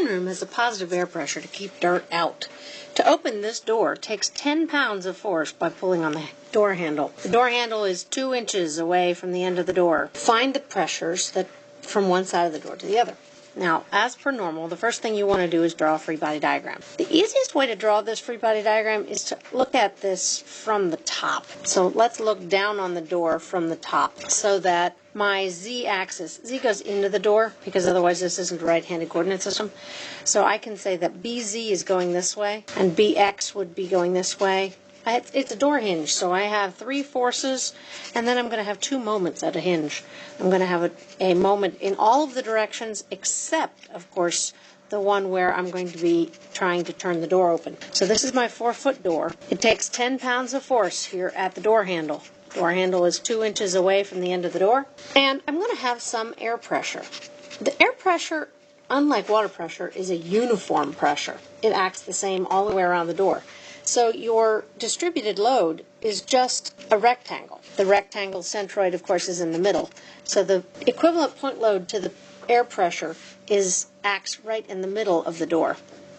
playing room has a positive air pressure to keep dirt out. To open this door takes 10 pounds of force by pulling on the door handle. The door handle is two inches away from the end of the door. Find the pressures that from one side of the door to the other. Now, as per normal, the first thing you want to do is draw a free body diagram. The easiest way to draw this free body diagram is to look at this from the top. So let's look down on the door from the top so that my z-axis, z goes into the door because otherwise this isn't a right-handed coordinate system. So I can say that bz is going this way and bx would be going this way it's a door hinge, so I have three forces, and then I'm going to have two moments at a hinge. I'm going to have a, a moment in all of the directions except, of course, the one where I'm going to be trying to turn the door open. So this is my four foot door. It takes 10 pounds of force here at the door handle. Door handle is two inches away from the end of the door. And I'm going to have some air pressure. The air pressure, unlike water pressure, is a uniform pressure. It acts the same all the way around the door. So your distributed load is just a rectangle. The rectangle centroid, of course, is in the middle. So the equivalent point load to the air pressure is acts right in the middle of the door,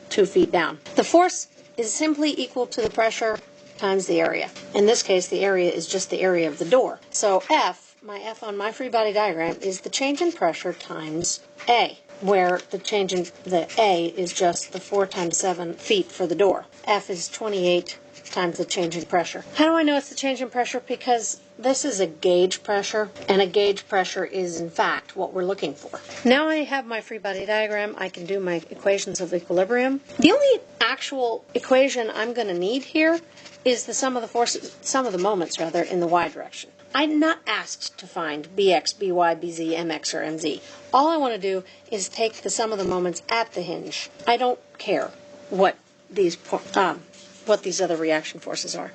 two feet down. The force is simply equal to the pressure times the area. In this case, the area is just the area of the door. So F, my F on my free body diagram, is the change in pressure times A where the change in the A is just the 4 times 7 feet for the door. F is 28 times the change in pressure. How do I know it's the change in pressure? Because this is a gauge pressure, and a gauge pressure is, in fact, what we're looking for. Now I have my free body diagram. I can do my equations of equilibrium. The only actual equation I'm going to need here is the sum of the forces, sum of the moments, rather, in the y direction. I'm not asked to find bx, by, bz, mx, or mz. All I want to do is take the sum of the moments at the hinge. I don't care what these um, what these other reaction forces are.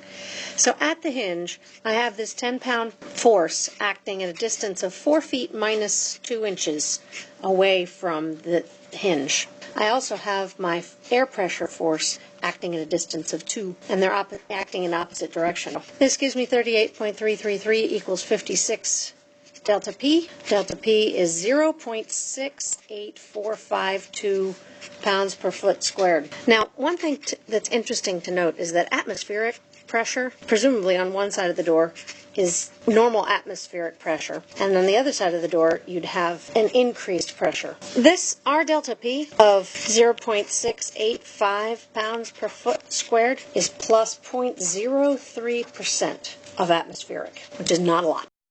So at the hinge, I have this 10 pound force acting at a distance of 4 feet minus 2 inches away from the hinge. I also have my air pressure force acting at a distance of 2, and they're acting in opposite direction. This gives me 38.333 equals 56 delta P. Delta P is 0.68452 pounds per foot squared. Now, one thing that's interesting to note is that atmospheric pressure, presumably on one side of the door, is normal atmospheric pressure. And on the other side of the door, you'd have an increased pressure. This R delta P of 0.685 pounds per foot squared is plus 0.03% of atmospheric, which is not a lot.